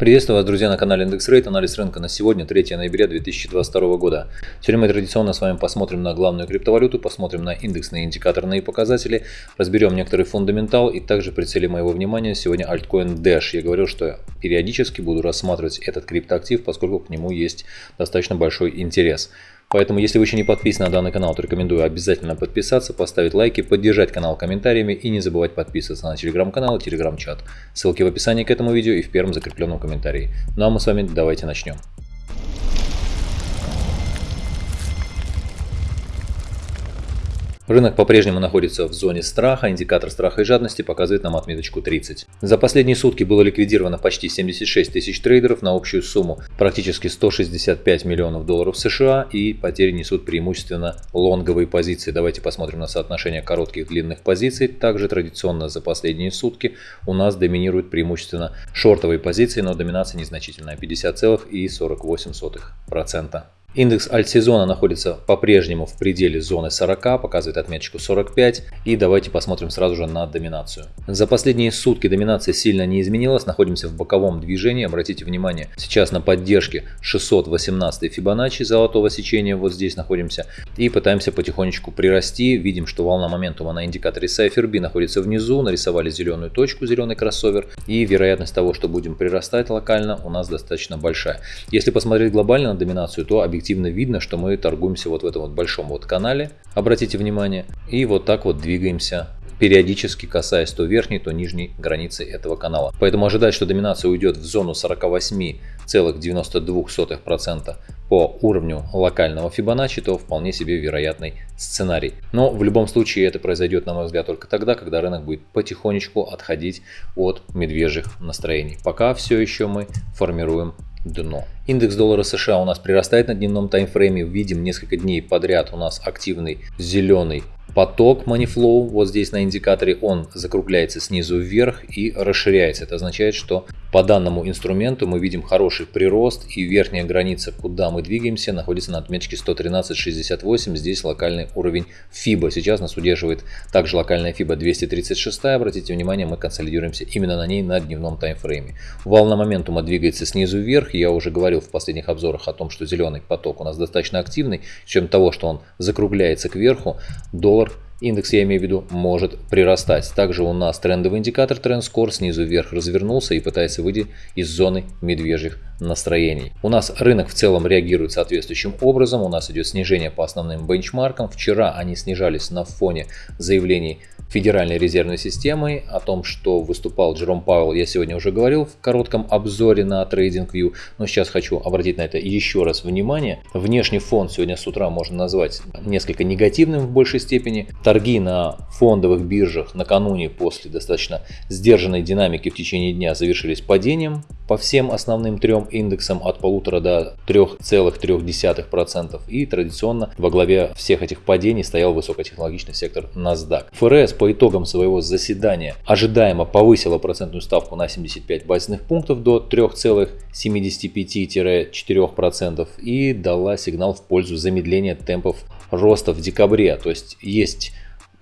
Приветствую вас, друзья, на канале Индекс Рейт. Анализ рынка на сегодня, 3 ноября 2022 года. Сегодня мы традиционно с вами посмотрим на главную криптовалюту, посмотрим на индексные индикаторные показатели, разберем некоторый фундаментал и также прицелим моего внимания сегодня альткоин Dash. Я говорил, что периодически буду рассматривать этот криптоактив, поскольку к нему есть достаточно большой интерес. Поэтому, если вы еще не подписаны на данный канал, то рекомендую обязательно подписаться, поставить лайки, поддержать канал комментариями и не забывать подписываться на телеграм-канал и телеграм-чат. Ссылки в описании к этому видео и в первом закрепленном комментарии. Ну а мы с вами давайте начнем. Рынок по-прежнему находится в зоне страха, индикатор страха и жадности показывает нам отметочку 30. За последние сутки было ликвидировано почти 76 тысяч трейдеров на общую сумму практически 165 миллионов долларов США и потери несут преимущественно лонговые позиции. Давайте посмотрим на соотношение коротких и длинных позиций. Также традиционно за последние сутки у нас доминируют преимущественно шортовые позиции, но доминация незначительная 50,48%. Индекс альтсезона находится по-прежнему в пределе зоны 40, показывает отметочку 45. И давайте посмотрим сразу же на доминацию. За последние сутки доминация сильно не изменилась, находимся в боковом движении. Обратите внимание, сейчас на поддержке 618 Фибоначчи золотого сечения, вот здесь находимся. И пытаемся потихонечку прирасти. Видим, что волна моментума на индикаторе Cypher B находится внизу, нарисовали зеленую точку, зеленый кроссовер. И вероятность того, что будем прирастать локально, у нас достаточно большая. Если посмотреть глобально на доминацию, то объективно объективно видно, что мы торгуемся вот в этом вот большом вот канале, обратите внимание, и вот так вот двигаемся периодически касаясь то верхней, то нижней границы этого канала. Поэтому ожидать, что доминация уйдет в зону 48,92% по уровню локального Фибоначчи, то вполне себе вероятный сценарий. Но в любом случае это произойдет, на мой взгляд, только тогда, когда рынок будет потихонечку отходить от медвежьих настроений. Пока все еще мы формируем дно. Индекс доллара США у нас прирастает на дневном таймфрейме. Видим несколько дней подряд у нас активный зеленый поток money flow, вот здесь на индикаторе, он закругляется снизу вверх и расширяется. Это означает, что по данному инструменту мы видим хороший прирост и верхняя граница, куда мы двигаемся, находится на отметке 113.68. Здесь локальный уровень FIBA. Сейчас нас удерживает также локальная FIBA 236. Обратите внимание, мы консолидируемся именно на ней на дневном таймфрейме. Волна моментума двигается снизу вверх. Я уже говорил в последних обзорах о том, что зеленый поток у нас достаточно активный. Чем того, что он закругляется кверху, доллар Индекс, я имею в виду, может прирастать. Также у нас трендовый индикатор TrendScore снизу вверх развернулся и пытается выйти из зоны медвежьих настроений. У нас рынок в целом реагирует соответствующим образом. У нас идет снижение по основным бенчмаркам. Вчера они снижались на фоне заявлений Федеральной резервной системы, о том, что выступал Джером Пауэлл, я сегодня уже говорил в коротком обзоре на TradingView, но сейчас хочу обратить на это еще раз внимание. Внешний фон сегодня с утра можно назвать несколько негативным в большей степени. Торги на фондовых биржах накануне после достаточно сдержанной динамики в течение дня завершились падением по всем основным трем индексам от полутора до 3,3%. И традиционно во главе всех этих падений стоял высокотехнологичный сектор NASDAQ. ФРС по итогам своего заседания ожидаемо повысила процентную ставку на 75 базисных пунктов до 3,75-4% и дала сигнал в пользу замедления темпов роста в декабре. То есть есть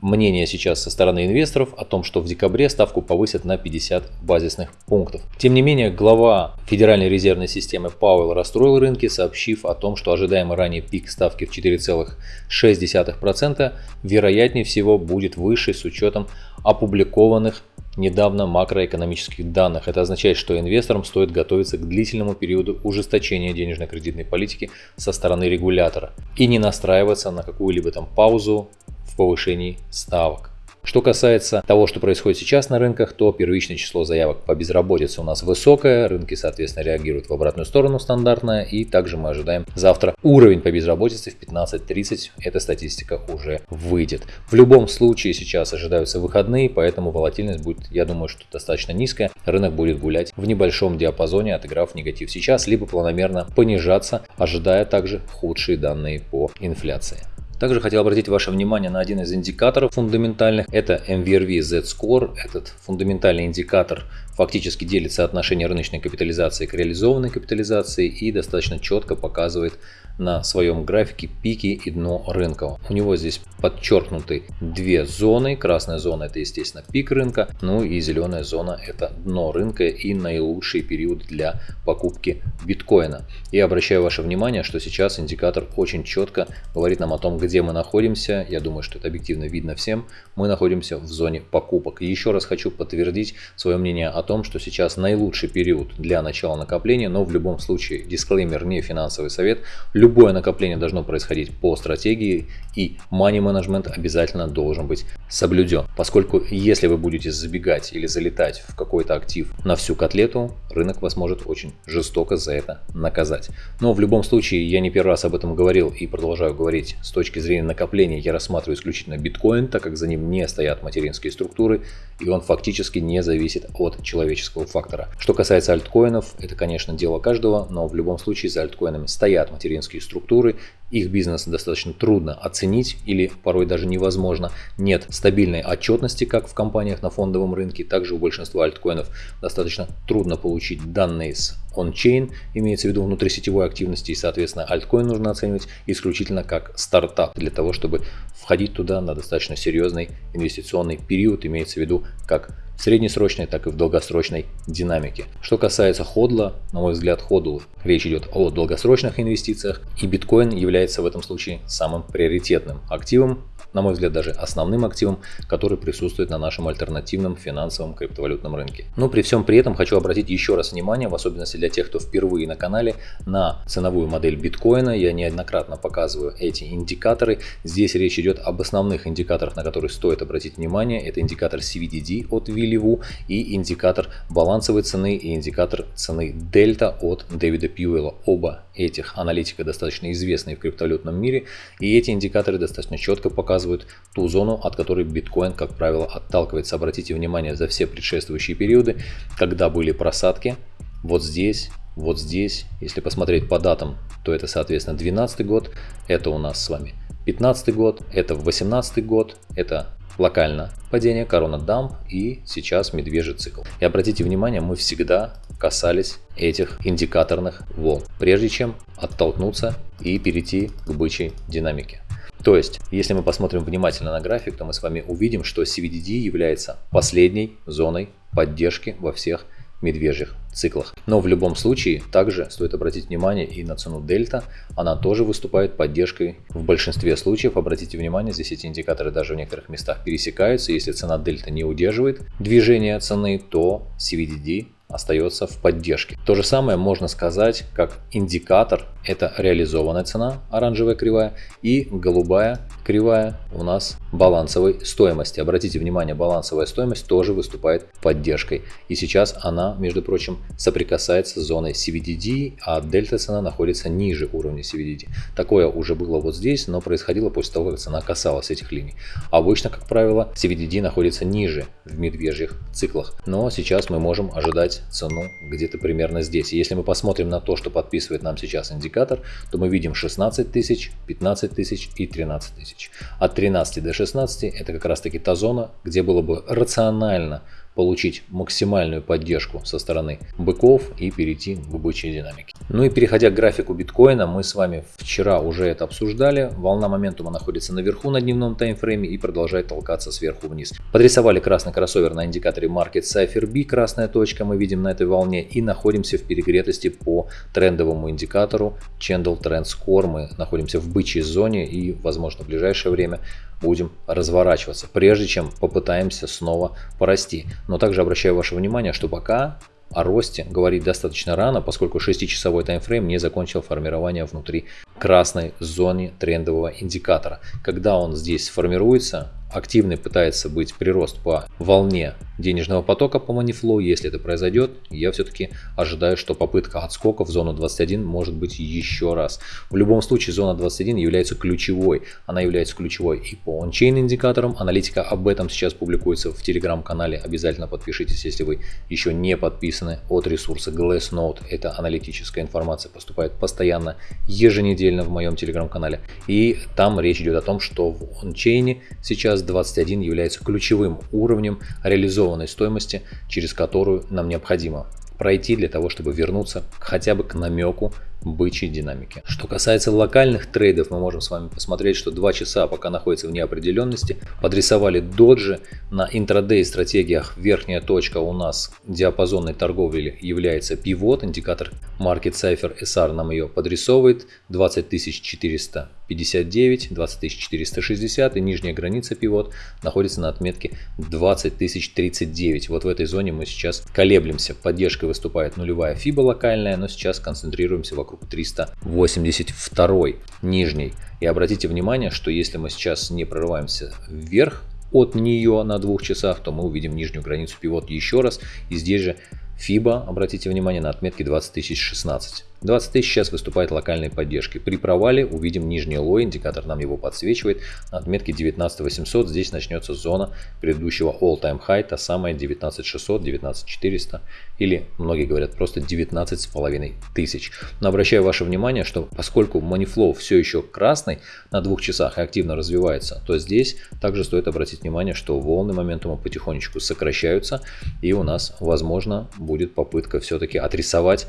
мнение сейчас со стороны инвесторов о том, что в декабре ставку повысят на 50 базисных пунктов. Тем не менее, глава Федеральной резервной системы Пауэлл расстроил рынки, сообщив о том, что ожидаемый ранее пик ставки в 4,6% вероятнее всего будет выше с учетом опубликованных недавно макроэкономических данных. Это означает, что инвесторам стоит готовиться к длительному периоду ужесточения денежно-кредитной политики со стороны регулятора и не настраиваться на какую-либо там паузу повышении ставок. Что касается того, что происходит сейчас на рынках, то первичное число заявок по безработице у нас высокое, рынки, соответственно, реагируют в обратную сторону стандартная, и также мы ожидаем завтра уровень по безработице в 15.30, эта статистика уже выйдет. В любом случае сейчас ожидаются выходные, поэтому волатильность будет, я думаю, что достаточно низкая, рынок будет гулять в небольшом диапазоне, отыграв негатив сейчас, либо планомерно понижаться, ожидая также худшие данные по инфляции. Также хотел обратить ваше внимание на один из индикаторов фундаментальных. Это MVRV Z-Score. Этот фундаментальный индикатор фактически делит соотношение рыночной капитализации к реализованной капитализации и достаточно четко показывает на своем графике пики и дно рынка. У него здесь подчеркнуты две зоны. Красная зона это естественно пик рынка, ну и зеленая зона это дно рынка и наилучший период для покупки биткоина. И обращаю ваше внимание, что сейчас индикатор очень четко говорит нам о том, где мы находимся. Я думаю, что это объективно видно всем. Мы находимся в зоне покупок. И еще раз хочу подтвердить свое мнение о том, что сейчас наилучший период для начала накопления, но в любом случае, дисклеймер не финансовый совет, любое накопление должно происходить по стратегии и money management обязательно должен быть соблюден. Поскольку если вы будете забегать или залетать в какой-то актив на всю котлету, рынок вас может очень жестоко за это наказать. Но в любом случае, я не первый раз об этом говорил и продолжаю говорить, с точки зрения накопления я рассматриваю исключительно биткоин, так как за ним не стоят материнские структуры и он фактически не зависит от человеческого фактора. Что касается альткоинов, это конечно дело каждого, но в любом случае за альткоинами стоят материнские структуры, их бизнес достаточно трудно оценить или порой даже невозможно. Нет стабильной отчетности, как в компаниях на фондовом рынке, также у большинства альткоинов достаточно трудно получить данные с он-чейн, имеется в виду внутрисетевой активности, и, соответственно, альткоин нужно оценивать исключительно как стартап. Для того, чтобы входить туда на достаточно серьезный инвестиционный период, имеется в виду как в среднесрочной, так и в долгосрочной динамике. Что касается ходла, на мой взгляд, ходл речь идет о долгосрочных инвестициях, и биткоин является в этом случае самым приоритетным активом, на мой взгляд, даже основным активом, который присутствует на нашем альтернативном финансовом криптовалютном рынке. Но при всем при этом хочу обратить еще раз внимание, в особенности для тех, кто впервые на канале, на ценовую модель биткоина. Я неоднократно показываю эти индикаторы. Здесь речь идет об основных индикаторах, на которые стоит обратить внимание. Это индикатор CVDD от Вилливу и индикатор балансовой цены и индикатор цены дельта от Дэвида Пьюэлла. Оба этих аналитика достаточно известные в криптовалютном мире. И эти индикаторы достаточно четко показывают ту зону, от которой биткоин, как правило, отталкивается. Обратите внимание, за все предшествующие периоды, когда были просадки, вот здесь, вот здесь, если посмотреть по датам, то это, соответственно, 12 год, это у нас с вами 15 год, это 18 год, это локально падение, корона дамп и сейчас медвежий цикл. И обратите внимание, мы всегда касались этих индикаторных волн, прежде чем оттолкнуться и перейти к бычьей динамике. То есть, если мы посмотрим внимательно на график, то мы с вами увидим, что CVDD является последней зоной поддержки во всех медвежьих циклах. Но в любом случае, также стоит обратить внимание и на цену дельта. Она тоже выступает поддержкой в большинстве случаев. Обратите внимание, здесь эти индикаторы даже в некоторых местах пересекаются. Если цена дельта не удерживает движение цены, то CVDD остается в поддержке. То же самое можно сказать, как индикатор это реализованная цена, оранжевая кривая, и голубая кривая у нас балансовой стоимости. Обратите внимание, балансовая стоимость тоже выступает поддержкой. И сейчас она, между прочим, соприкасается с зоной CVDD, а дельта цена находится ниже уровня CVDD. Такое уже было вот здесь, но происходило после того, как цена касалась этих линий. Обычно, как правило, CVDD находится ниже в медвежьих циклах. Но сейчас мы можем ожидать цену где-то примерно здесь. И если мы посмотрим на то, что подписывает нам сейчас индикатор, то мы видим 16 тысяч, 15 тысяч и 13 тысяч тысяч. От 13 до 16 это как раз таки та зона, где было бы рационально получить максимальную поддержку со стороны быков и перейти к бычьей динамике. Ну и переходя к графику биткоина, мы с вами вчера уже это обсуждали. Волна моментума находится наверху на дневном таймфрейме и продолжает толкаться сверху вниз. Подрисовали красный кроссовер на индикаторе Market Cypher B, красная точка мы видим на этой волне и находимся в перегретости по трендовому индикатору Candle Trend Score. Мы находимся в бычьей зоне и возможно в ближайшее время будем разворачиваться, прежде чем попытаемся снова порасти. Но также обращаю ваше внимание, что пока о росте говорить достаточно рано, поскольку 6-часовой таймфрейм не закончил формирование внутри красной зоны трендового индикатора. Когда он здесь формируется, активный пытается быть прирост по волне денежного потока по Moneyflow. Если это произойдет, я все-таки ожидаю, что попытка отскока в зону 21 может быть еще раз. В любом случае, зона 21 является ключевой. Она является ключевой и по ончейн индикаторам. Аналитика об этом сейчас публикуется в телеграм-канале. Обязательно подпишитесь, если вы еще не подписаны от ресурса Glassnode. Эта аналитическая информация поступает постоянно, еженедельно в моем телеграм-канале. И там речь идет о том, что в ончейне сейчас сейчас 21 является ключевым уровнем реализованной стоимости, через которую нам необходимо пройти для того, чтобы вернуться хотя бы к намеку бычьей динамики. Что касается локальных трейдов, мы можем с вами посмотреть, что 2 часа пока находится в неопределенности, подрисовали доджи. На интрадей стратегиях верхняя точка у нас диапазонной торговли является пивот, индикатор Market Cipher SR нам ее подрисовывает 20400 59, 20460 и нижняя граница пивот находится на отметке 20039. Вот в этой зоне мы сейчас колеблемся. Поддержкой выступает нулевая фиба локальная, но сейчас концентрируемся вокруг 382 нижней. И обратите внимание, что если мы сейчас не прорываемся вверх от нее на двух часах, то мы увидим нижнюю границу пивот еще раз. И здесь же FIBA, обратите внимание, на отметке 20016. 20 тысяч сейчас выступает локальной поддержкой. При провале увидим нижний лой, индикатор нам его подсвечивает. На отметке 19800 здесь начнется зона предыдущего all-time high, та самая 19600, 19400 или многие говорят просто 19 с половиной тысяч. Но обращаю ваше внимание, что поскольку Moneyflow все еще красный на двух часах и активно развивается, то здесь также стоит обратить внимание, что волны моментума потихонечку сокращаются и у нас возможно будет попытка все-таки отрисовать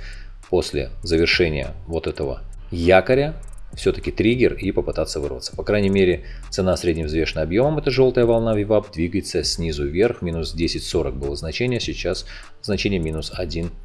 после завершения вот этого якоря все-таки триггер и попытаться вырваться. По крайней мере, цена средневзвешенным объемом, это желтая волна VWAP, двигается снизу вверх, минус 10.40 было значение, сейчас значение минус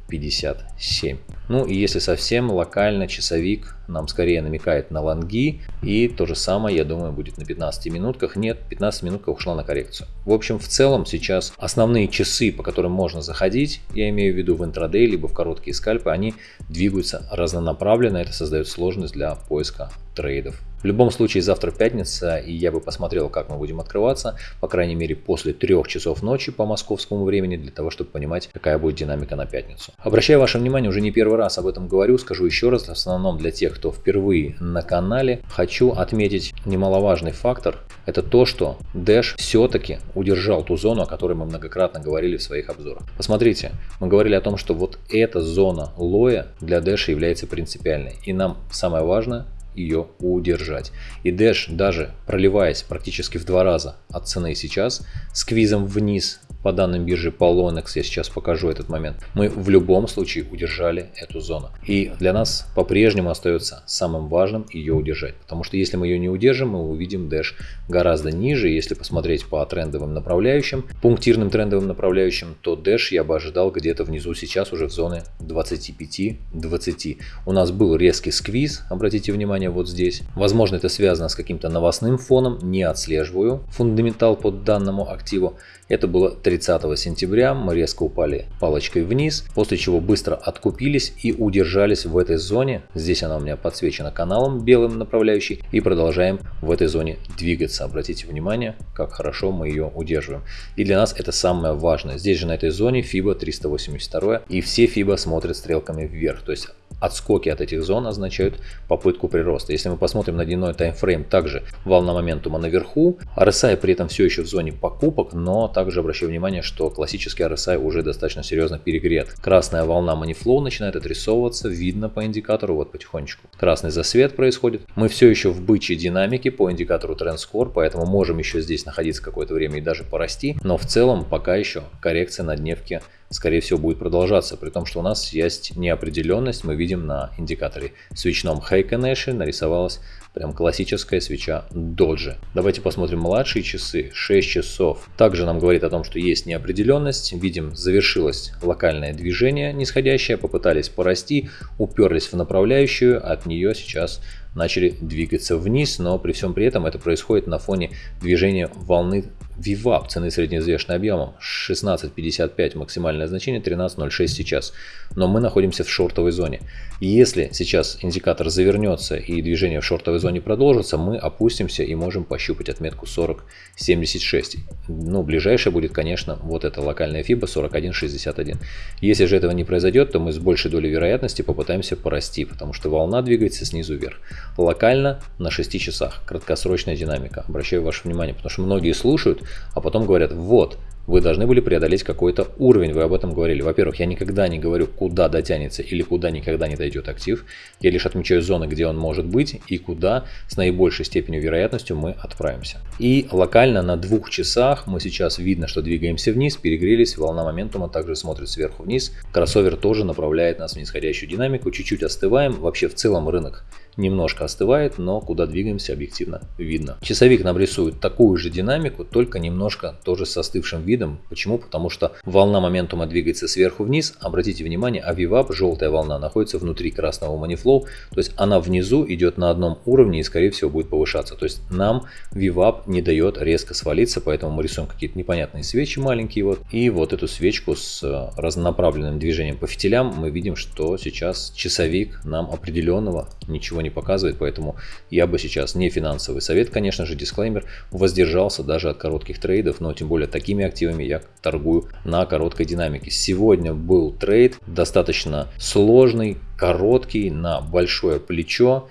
1.57. Ну и если совсем локально, часовик нам скорее намекает на лонги, и то же самое, я думаю, будет на 15 минутках. Нет, 15 минутка ушла на коррекцию. В общем, в целом сейчас основные часы, по которым можно заходить, я имею в виду в интрадей, либо в короткие скальпы, они двигаются разнонаправленно, это создает сложность для поиска трейдов. В любом случае завтра пятница и я бы посмотрел как мы будем открываться, по крайней мере после 3 часов ночи по московскому времени, для того чтобы понимать какая будет динамика на пятницу. Обращаю ваше внимание, уже не первый раз об этом говорю, скажу еще раз, в основном для тех, кто впервые на канале, хочу отметить немаловажный фактор, это то, что Dash все-таки удержал ту зону, о которой мы многократно говорили в своих обзорах. Посмотрите, мы говорили о том, что вот эта зона лоя для Dash является принципиальной. И нам самое важное ее удержать. И Dash, даже проливаясь практически в два раза от цены сейчас, сквизом вниз по данным биржи Polonex, я сейчас покажу этот момент, мы в любом случае удержали эту зону. И для нас по-прежнему остается самым важным ее удержать. Потому что если мы ее не удержим, мы увидим Dash гораздо ниже. Если посмотреть по трендовым направляющим, пунктирным трендовым направляющим, то Dash я бы ожидал где-то внизу сейчас уже в зоне 25-20. У нас был резкий сквиз, обратите внимание вот здесь. Возможно это связано с каким-то новостным фоном, не отслеживаю фундаментал под данному активу. Это было 30 сентября, мы резко упали палочкой вниз, после чего быстро откупились и удержались в этой зоне. Здесь она у меня подсвечена каналом белым направляющий и продолжаем в этой зоне двигаться. Обратите внимание, как хорошо мы ее удерживаем. И для нас это самое важное. Здесь же на этой зоне FIBA 382 и все FIBA смотрят стрелками вверх. То есть отскоки от этих зон означают попытку прироста. Если мы посмотрим на дневной таймфрейм, также волна моментума наверху, RSI при этом все еще в зоне покупок, но также обращаю внимание, что классический RSI уже достаточно серьезно перегрет. Красная волна Moneyflow начинает отрисовываться, видно по индикатору, вот потихонечку. Красный засвет происходит. Мы все еще в бычьей динамике по индикатору TrendScore, поэтому можем еще здесь находиться какое-то время и даже порасти, но в целом пока еще коррекция на дневке скорее всего будет продолжаться, при том, что у нас есть неопределенность. Мы видим на индикаторе свечном Heikenэши нарисовалась прям классическая свеча доджи. Давайте посмотрим младшие часы, 6 часов. Также нам говорит о том, что есть неопределенность. Видим, завершилось локальное движение нисходящее, попытались порасти, уперлись в направляющую, от нее сейчас начали двигаться вниз, но при всем при этом это происходит на фоне движения волны VWAP, цены средневзвешенным объемом, 16.55 максимальное значение, 13.06 сейчас. Но мы находимся в шортовой зоне. Если сейчас индикатор завернется и движение в шортовой зоне продолжится, мы опустимся и можем пощупать отметку 40.76. Ну, ближайшая будет, конечно, вот эта локальная FIBA 41.61. Если же этого не произойдет, то мы с большей долей вероятности попытаемся порасти, потому что волна двигается снизу вверх. Локально на 6 часах, краткосрочная динамика. Обращаю ваше внимание, потому что многие слушают, а потом говорят, вот, вы должны были преодолеть какой-то уровень, вы об этом говорили. Во-первых, я никогда не говорю, куда дотянется или куда никогда не дойдет актив. Я лишь отмечаю зоны, где он может быть и куда с наибольшей степенью вероятностью мы отправимся. И локально на двух часах мы сейчас видно, что двигаемся вниз, перегрелись, волна моментума также смотрит сверху вниз. Кроссовер тоже направляет нас в нисходящую динамику, чуть-чуть остываем. Вообще в целом рынок немножко остывает, но куда двигаемся объективно видно. Часовик нам рисует такую же динамику, только немножко тоже с остывшим видом. Почему? Потому что волна моментума двигается сверху вниз. Обратите внимание, а VWAP, желтая волна, находится внутри красного Moneyflow, то есть она внизу идет на одном уровне и скорее всего будет повышаться. То есть нам VWAP не дает резко свалиться, поэтому мы рисуем какие-то непонятные свечи маленькие вот. И вот эту свечку с э, разнонаправленным движением по фитилям мы видим, что сейчас часовик нам определенного ничего не показывает, поэтому я бы сейчас не финансовый совет, конечно же, дисклеймер, воздержался даже от коротких трейдов, но тем более такими активами я торгую на короткой динамике. Сегодня был трейд достаточно сложный, короткий, на большое плечо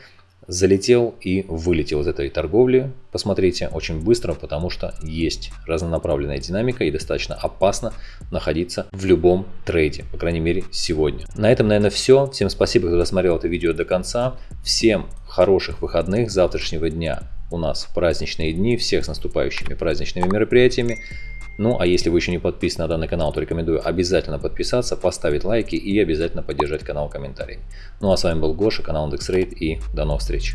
залетел и вылетел из этой торговли. Посмотрите, очень быстро, потому что есть разнонаправленная динамика и достаточно опасно находиться в любом трейде, по крайней мере сегодня. На этом, наверное, все. Всем спасибо, кто досмотрел это видео до конца. Всем хороших выходных завтрашнего дня. У нас праздничные дни, всех с наступающими праздничными мероприятиями. Ну а если вы еще не подписаны на данный канал, то рекомендую обязательно подписаться, поставить лайки и обязательно поддержать канал комментариями. Ну а с вами был Гоша, канал IndexRate и до новых встреч.